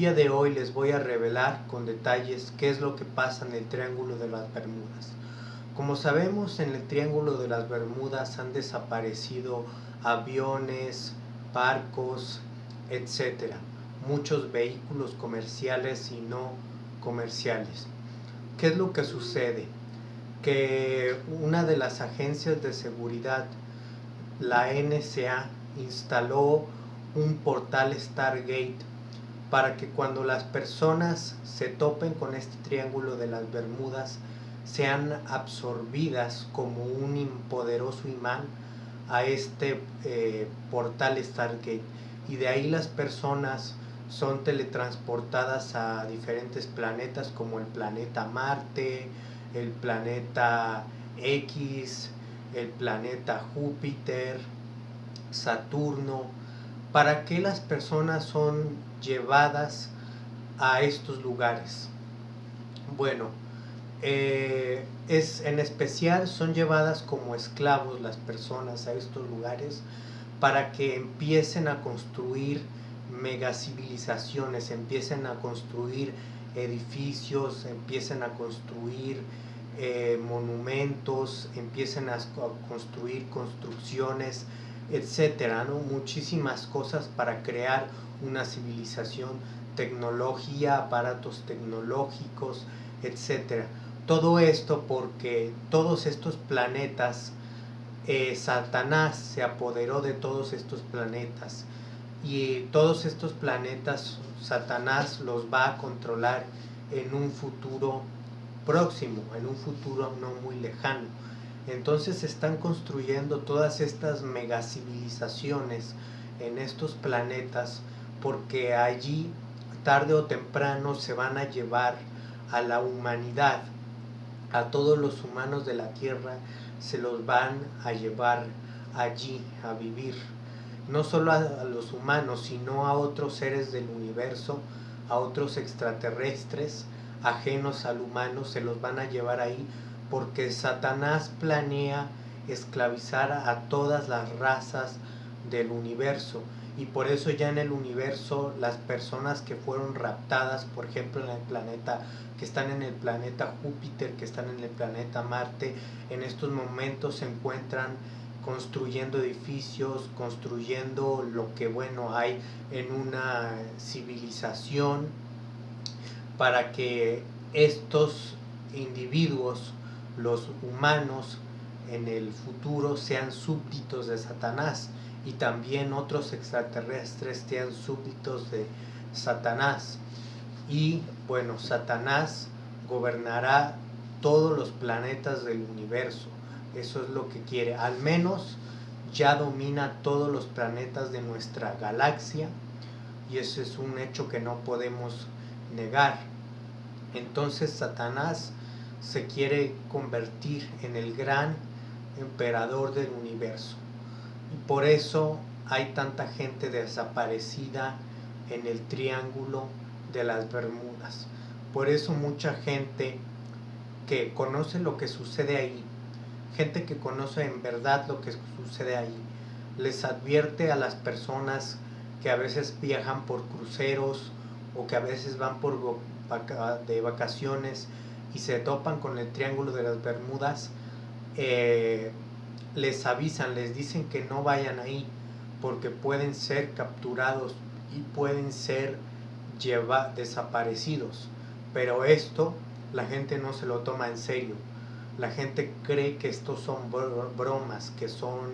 día de hoy les voy a revelar con detalles qué es lo que pasa en el Triángulo de las Bermudas. Como sabemos, en el Triángulo de las Bermudas han desaparecido aviones, barcos, etc. Muchos vehículos comerciales y no comerciales. ¿Qué es lo que sucede? Que una de las agencias de seguridad, la NSA, instaló un portal Stargate para que cuando las personas se topen con este triángulo de las Bermudas sean absorbidas como un poderoso imán a este eh, portal Stargate. Y de ahí las personas son teletransportadas a diferentes planetas como el planeta Marte, el planeta X, el planeta Júpiter, Saturno, ¿Para qué las personas son llevadas a estos lugares? Bueno, eh, es, en especial son llevadas como esclavos las personas a estos lugares para que empiecen a construir megacivilizaciones, empiecen a construir edificios, empiecen a construir eh, monumentos, empiecen a construir construcciones etcétera, ¿no? Muchísimas cosas para crear una civilización, tecnología, aparatos tecnológicos, etcétera. Todo esto porque todos estos planetas, eh, Satanás se apoderó de todos estos planetas y todos estos planetas Satanás los va a controlar en un futuro próximo, en un futuro no muy lejano. Entonces se están construyendo todas estas megacivilizaciones en estos planetas porque allí tarde o temprano se van a llevar a la humanidad, a todos los humanos de la Tierra, se los van a llevar allí a vivir. No solo a los humanos, sino a otros seres del universo, a otros extraterrestres ajenos al humano, se los van a llevar ahí porque Satanás planea esclavizar a todas las razas del universo. Y por eso ya en el universo las personas que fueron raptadas, por ejemplo en el planeta, que están en el planeta Júpiter, que están en el planeta Marte, en estos momentos se encuentran construyendo edificios, construyendo lo que bueno hay en una civilización para que estos individuos los humanos en el futuro sean súbditos de Satanás y también otros extraterrestres sean súbditos de Satanás. Y bueno, Satanás gobernará todos los planetas del universo. Eso es lo que quiere. Al menos ya domina todos los planetas de nuestra galaxia y eso es un hecho que no podemos negar. Entonces Satanás se quiere convertir en el gran emperador del universo. Y por eso hay tanta gente desaparecida en el triángulo de las Bermudas. Por eso mucha gente que conoce lo que sucede ahí, gente que conoce en verdad lo que sucede ahí, les advierte a las personas que a veces viajan por cruceros o que a veces van por de vacaciones y se topan con el Triángulo de las Bermudas, eh, les avisan, les dicen que no vayan ahí porque pueden ser capturados y pueden ser lleva, desaparecidos. Pero esto la gente no se lo toma en serio. La gente cree que estos son bromas, que son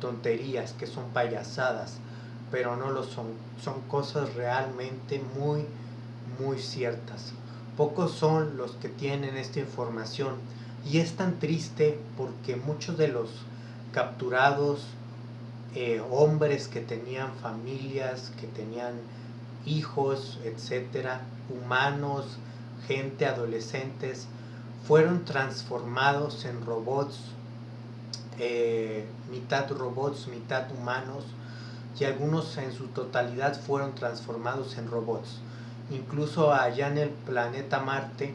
tonterías, que son payasadas, pero no lo son. Son cosas realmente muy, muy ciertas. Pocos son los que tienen esta información. Y es tan triste porque muchos de los capturados eh, hombres que tenían familias, que tenían hijos, etcétera, humanos, gente, adolescentes, fueron transformados en robots, eh, mitad robots, mitad humanos, y algunos en su totalidad fueron transformados en robots incluso allá en el planeta Marte,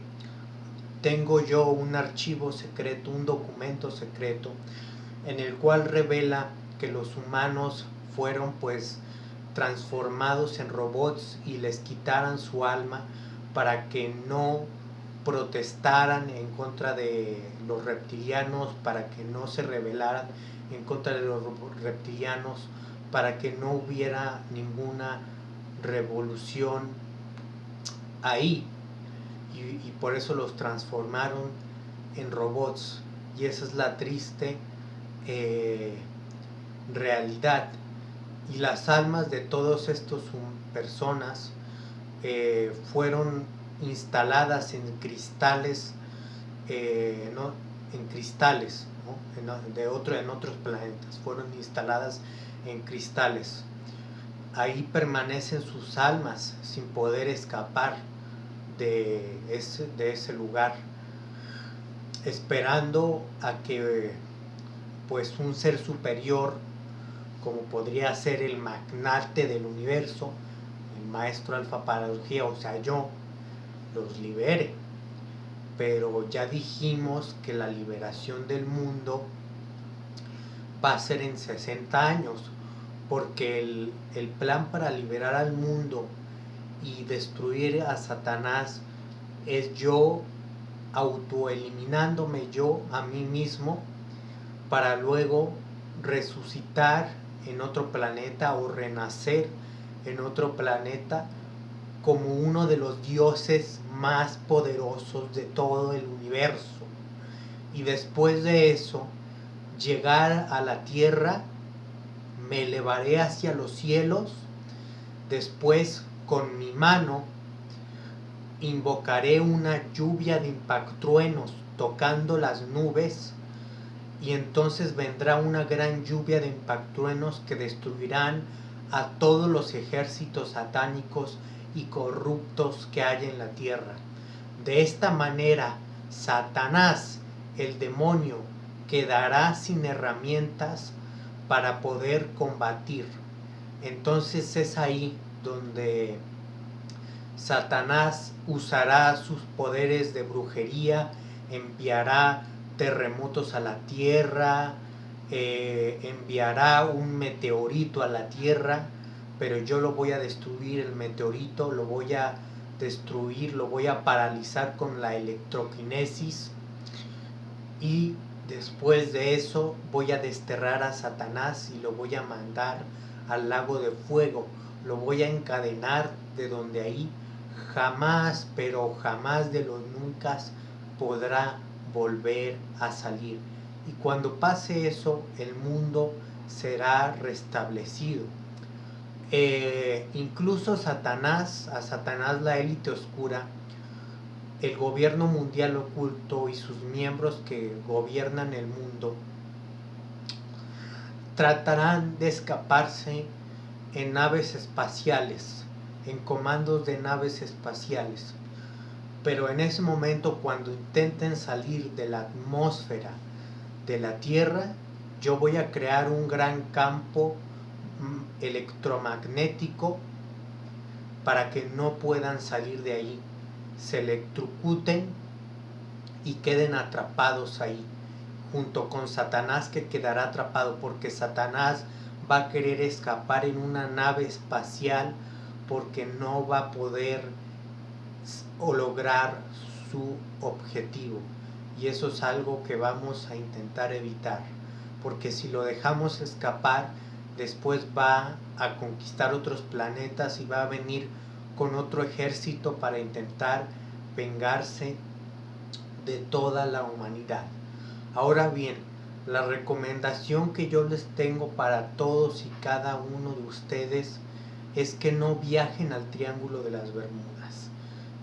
tengo yo un archivo secreto, un documento secreto, en el cual revela que los humanos fueron pues transformados en robots y les quitaran su alma para que no protestaran en contra de los reptilianos, para que no se rebelaran en contra de los reptilianos, para que no hubiera ninguna revolución ahí. Y, por eso los transformaron en robots. Y esa es la triste eh, realidad. Y las almas de todas estas personas eh, fueron instaladas en cristales, eh, en cristales de otro, en otros planetas, fueron instaladas en cristales. Ahí permanecen sus almas sin poder escapar de ese, de ese lugar, esperando a que pues un ser superior, como podría ser el magnate del universo, el maestro alfa paradoxia, o sea yo, los libere. Pero ya dijimos que la liberación del mundo va a ser en 60 años, porque el, el plan para liberar al mundo y destruir a Satanás es yo autoeliminándome yo a mí mismo para luego resucitar en otro planeta o renacer en otro planeta como uno de los dioses más poderosos de todo el universo. Y después de eso, llegar a la tierra, me elevaré hacia los cielos, después con mi mano invocaré una lluvia de impactruenos tocando las nubes y entonces vendrá una gran lluvia de impactruenos que destruirán a todos los ejércitos satánicos y corruptos que hay en la tierra. De esta manera, Satanás, el demonio, quedará sin herramientas para poder combatir. Entonces es ahí donde Satanás usará sus poderes de brujería, enviará terremotos a la tierra, eh, enviará un meteorito a la tierra, pero yo lo voy a destruir, el meteorito lo voy a destruir, lo voy a paralizar con la electroquinesis y después de eso voy a desterrar a Satanás y lo voy a mandar al lago de fuego, lo voy a encadenar de donde ahí jamás, pero jamás de los nunca podrá volver a salir. Y cuando pase eso, el mundo será restablecido. Eh, incluso Satanás, a Satanás la élite oscura, el gobierno mundial oculto y sus miembros que gobiernan el mundo, tratarán de escaparse en naves espaciales, en comandos de naves espaciales. Pero en ese momento, cuando intenten salir de la atmósfera de la Tierra, yo voy a crear un gran campo mm, electromagnético para que no puedan salir de ahí, se electrocuten y queden atrapados ahí, junto con Satanás que quedará atrapado, porque Satanás va a querer escapar en una nave espacial porque no va a poder lograr su objetivo. Y eso es algo que vamos a intentar evitar, porque si lo dejamos escapar, después va a conquistar otros planetas y va a venir con otro ejército para intentar vengarse de toda la humanidad. Ahora bien, la recomendación que yo les tengo para todos y cada uno de ustedes es que no viajen al Triángulo de las Bermudas.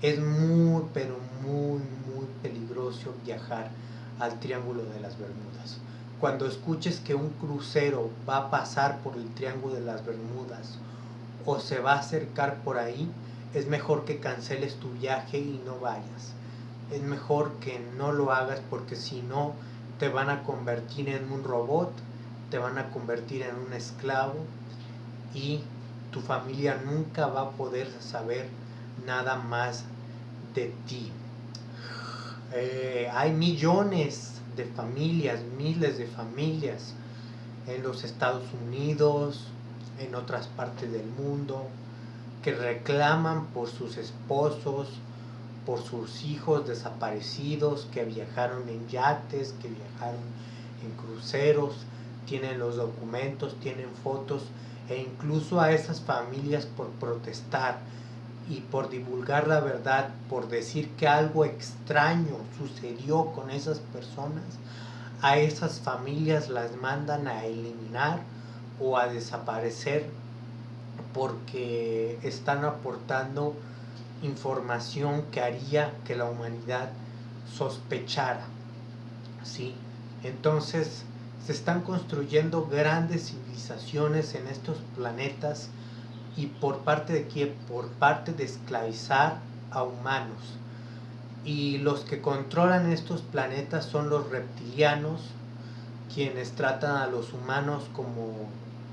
Es muy, pero muy, muy peligroso viajar al Triángulo de las Bermudas. Cuando escuches que un crucero va a pasar por el Triángulo de las Bermudas o se va a acercar por ahí, es mejor que canceles tu viaje y no vayas. Es mejor que no lo hagas porque si no te van a convertir en un robot, te van a convertir en un esclavo y tu familia nunca va a poder saber nada más de ti. Eh, hay millones de familias, miles de familias en los Estados Unidos, en otras partes del mundo, que reclaman por sus esposos, por sus hijos desaparecidos, que viajaron en yates, que viajaron en cruceros, tienen los documentos, tienen fotos, e incluso a esas familias por protestar y por divulgar la verdad, por decir que algo extraño sucedió con esas personas, a esas familias las mandan a eliminar o a desaparecer porque están aportando información que haría que la humanidad sospechara. ¿sí? Entonces se están construyendo grandes civilizaciones en estos planetas y por parte de quién? Por parte de esclavizar a humanos. Y los que controlan estos planetas son los reptilianos, quienes tratan a los humanos como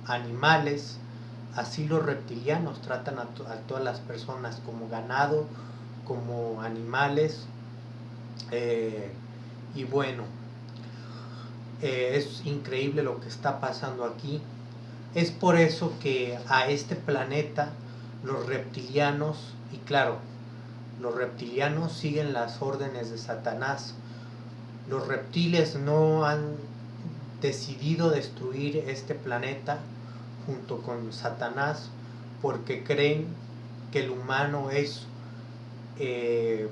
animales, así los reptilianos tratan a, todas las personas como ganado, como animales. Eh, y bueno, eh, es increíble lo que está pasando aquí. Es por eso que a este planeta los reptilianos, y claro, los reptilianos siguen las órdenes de Satanás. Los reptiles no han decidido destruir este planeta junto con Satanás porque creen que el humano es eh,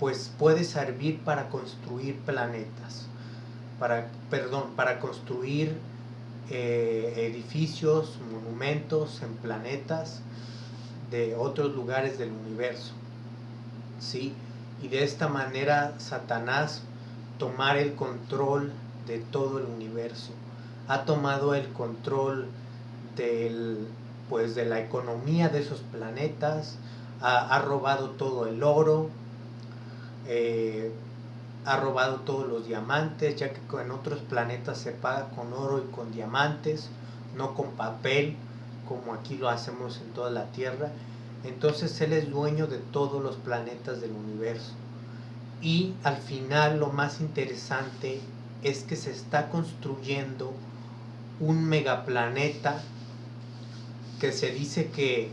pues puede servir para construir planetas para perdón para construir eh, edificios, monumentos en planetas de otros lugares del universo. ¿sí? Y de esta manera Satanás tomar el control de todo el universo. Ha tomado el control del, pues, de la economía de esos planetas, ha, robado todo el oro, eh, ha robado todos los diamantes, ya que en otros planetas se paga con oro y con diamantes, no con papel, como aquí lo hacemos en toda la Tierra. Entonces Él es dueño de todos los planetas del universo. Y al final lo más interesante es que se está construyendo un megaplaneta que se dice que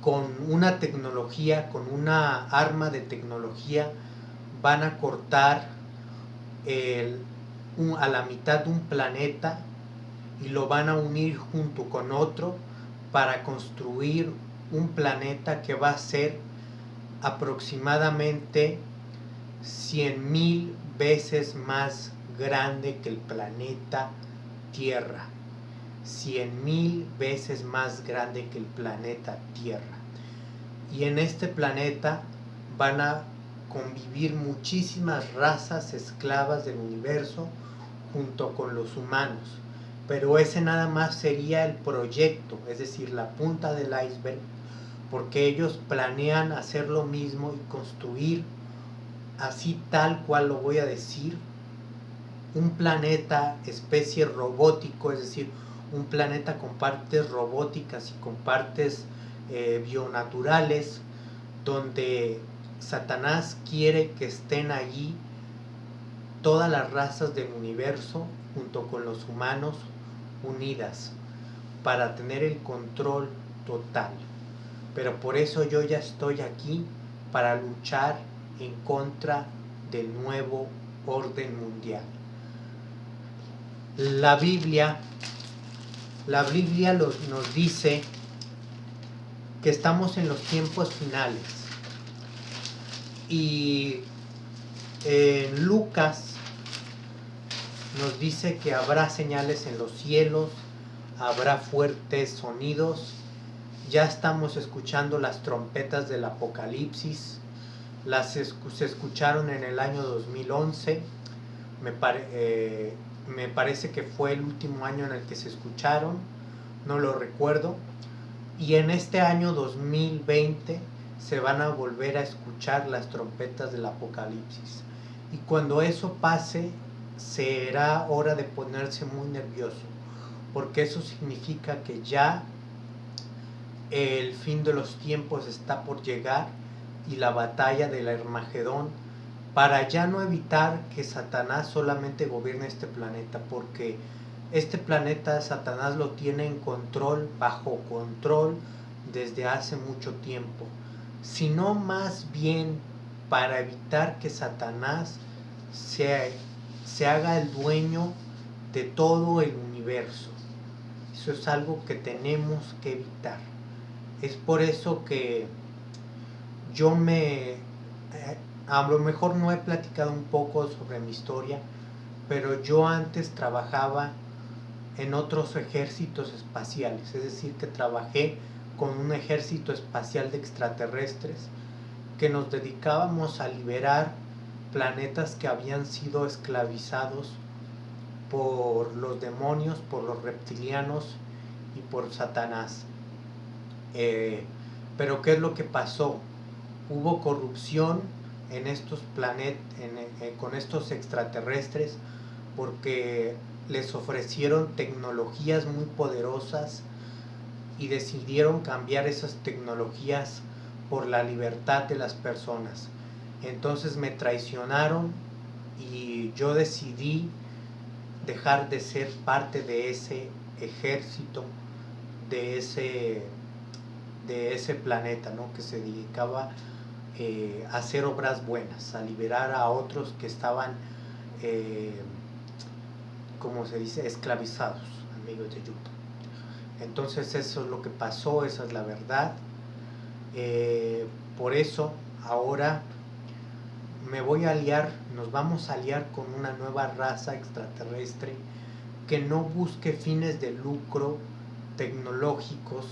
con una tecnología, con una arma de tecnología, van a cortar a la mitad de un planeta y lo van a unir junto con otro para construir un planeta que va a ser aproximadamente 100 mil veces más grande que el planeta Tierra. 100 mil veces más grande que el planeta Tierra. Y en este planeta van a convivir muchísimas razas esclavas del universo junto con los humanos. Pero ese nada más sería el proyecto, es decir, la punta del iceberg, porque ellos planean hacer lo mismo y construir así tal cual lo voy a decir, un planeta especie robótico, es decir, un planeta con partes robóticas y con partes eh, bionaturales, donde Satanás quiere que estén allí todas las razas del universo junto con los humanos unidas para tener el control total. Pero por eso yo ya estoy aquí para luchar en contra del nuevo orden mundial. La Biblia, la Biblia nos dice que estamos en los tiempos finales y en Lucas nos dice que habrá señales en los cielos, habrá fuertes sonidos. Ya estamos escuchando las trompetas del Apocalipsis. Las se escucharon en el año 2011. Me, eh, me parece que fue el último año en el que se escucharon. No lo recuerdo. Y en este año 2020 se van a volver a escuchar las trompetas del Apocalipsis. Y cuando eso pase, será hora de ponerse muy nervioso, porque eso significa que ya el fin de los tiempos está por llegar y la batalla del Armagedón para ya no evitar que Satanás solamente gobierne este planeta, porque Este planeta Satanás lo tiene en control, bajo control, desde hace mucho tiempo, sino más bien para evitar que Satanás se, se haga el dueño de todo el universo. Eso es algo que tenemos que evitar. Es por eso que yo me... A lo mejor no he platicado un poco sobre mi historia, pero yo antes trabajaba en otros ejércitos espaciales, es decir, que trabajé con un ejército espacial de extraterrestres que nos dedicábamos a liberar planetas que habían sido esclavizados por los demonios, por los reptilianos y por Satanás. Eh, pero ¿qué es lo que pasó? Hubo corrupción en estos planetas, con estos extraterrestres, porque les ofrecieron tecnologías muy poderosas y decidieron cambiar esas tecnologías por la libertad de las personas. Entonces me traicionaron y yo decidí dejar de ser parte de ese ejército, de ese, de ese planeta, ¿no? que se dedicaba eh, hacer obras buenas, a liberar a otros que estaban, eh, como se dice, esclavizados, amigos de YouTube. Entonces eso es lo que pasó, esa es la verdad. Eh, por eso ahora me voy a aliar, nos vamos a aliar con una nueva raza extraterrestre que no busque fines de lucro tecnológicos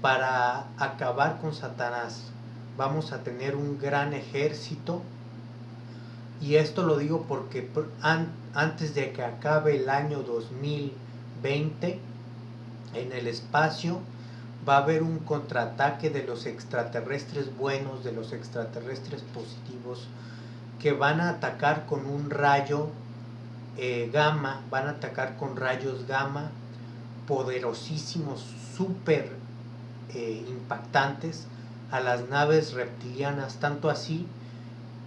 para acabar con Satanás. Vamos a tener un gran ejército. Y esto lo digo porque antes de que acabe el año 2020 en el espacio va a haber un contraataque de los extraterrestres buenos, de los extraterrestres positivos, que van a atacar con un rayo eh, gamma, van a atacar con rayos gamma poderosísimos, súper eh, impactantes a las naves reptilianas, tanto así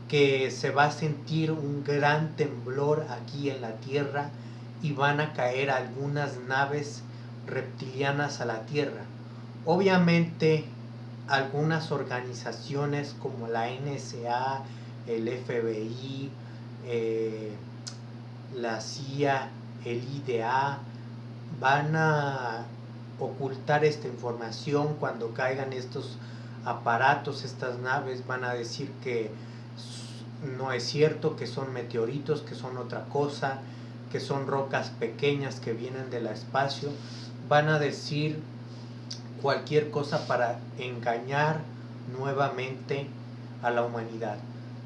que se va a sentir un gran temblor aquí en la Tierra y van a caer algunas naves reptilianas a la Tierra. Obviamente algunas organizaciones como la NSA, el FBI, eh, la CIA, el IDA, van a ocultar esta información cuando caigan estos aparatos, estas naves, van a decir que no es cierto, que son meteoritos, que son otra cosa, que son rocas pequeñas que vienen del espacio, van a decir cualquier cosa para engañar nuevamente a la humanidad.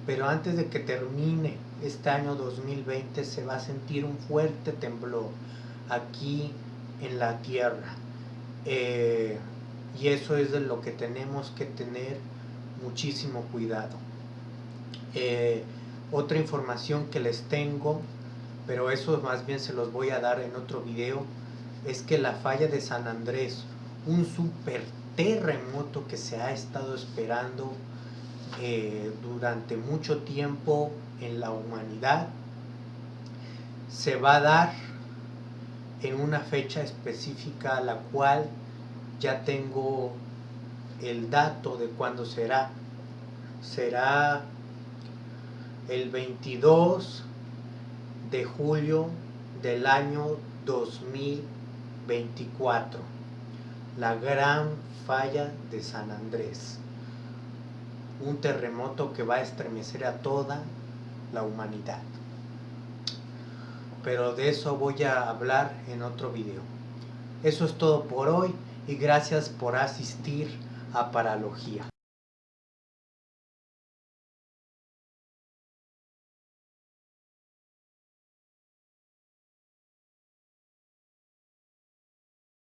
Pero antes de que termine este año 2020 se va a sentir un fuerte temblor aquí en la tierra. Eh, y eso es de lo que tenemos que tener muchísimo cuidado. Eh, otra información que les tengo, pero eso más bien se los voy a dar en otro video, es que la falla de San Andrés, un super terremoto que se ha estado esperando eh, durante mucho tiempo en la humanidad, se va a dar en una fecha específica la cual ya tengo el dato de cuándo será. Será el 22 de julio del año 2024. La gran falla de San Andrés. Un terremoto que va a estremecer a toda la humanidad. Pero de eso voy a hablar en otro video. Eso es todo por hoy y gracias por asistir a Paralogía.